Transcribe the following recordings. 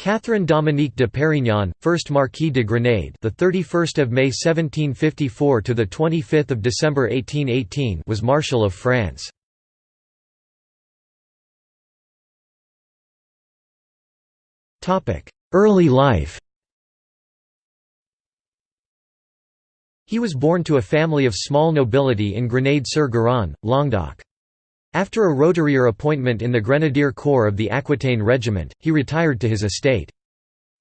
Catherine Dominique de Perignon, 1st Marquis de Grenade, the 31st of May 1754 to the 25th of December 1818, was Marshal of France. Topic: Early life. He was born to a family of small nobility in Grenade-sur-Garonne, Languedoc. After a roturier appointment in the Grenadier Corps of the Aquitaine Regiment, he retired to his estate.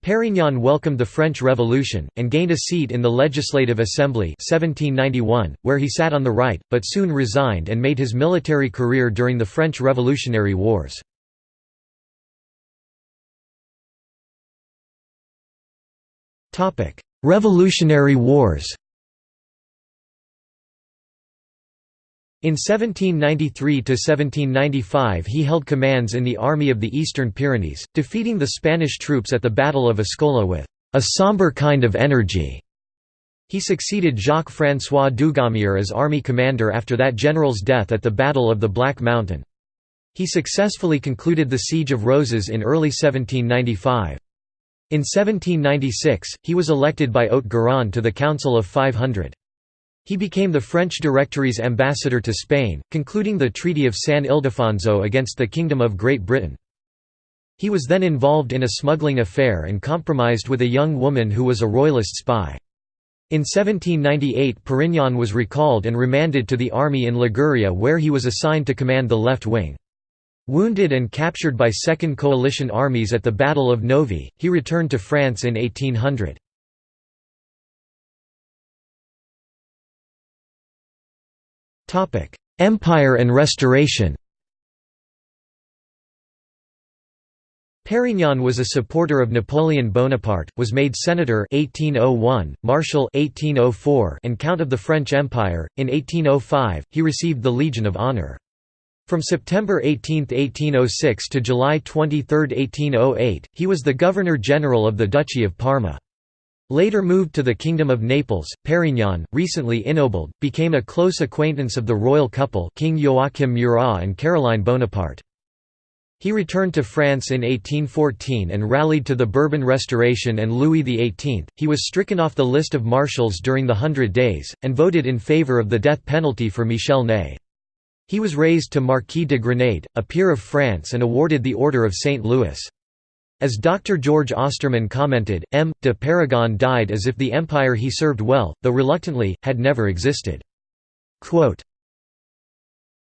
Perignon welcomed the French Revolution, and gained a seat in the Legislative Assembly 1791, where he sat on the right, but soon resigned and made his military career during the French Revolutionary Wars. Revolutionary Wars In 1793–1795 he held commands in the Army of the Eastern Pyrenees, defeating the Spanish troops at the Battle of Ascola with a sombre kind of energy. He succeeded Jacques-François Dugommier as army commander after that general's death at the Battle of the Black Mountain. He successfully concluded the Siege of Roses in early 1795. In 1796, he was elected by Haute-Garonne to the Council of 500. He became the French Directory's ambassador to Spain, concluding the Treaty of San Ildefonso against the Kingdom of Great Britain. He was then involved in a smuggling affair and compromised with a young woman who was a royalist spy. In 1798 Perignon was recalled and remanded to the army in Liguria where he was assigned to command the left wing. Wounded and captured by Second Coalition armies at the Battle of Novi, he returned to France in 1800. Empire and Restoration Perignon was a supporter of Napoleon Bonaparte, was made senator 1801, marshal 1804, and count of the French Empire. In 1805, he received the Legion of Honor. From September 18, 1806 to July 23, 1808, he was the Governor-General of the Duchy of Parma. Later moved to the Kingdom of Naples, Perignon, recently ennobled, became a close acquaintance of the royal couple King Joachim Murat and Caroline Bonaparte. He returned to France in 1814 and rallied to the Bourbon Restoration and Louis XVIII. He was stricken off the list of marshals during the Hundred Days, and voted in favour of the death penalty for Michel Ney. He was raised to Marquis de Grenade, a peer of France and awarded the Order of St. Louis. As Dr. George Osterman commented, M. de Perignon died as if the empire he served well, though reluctantly, had never existed. Quote,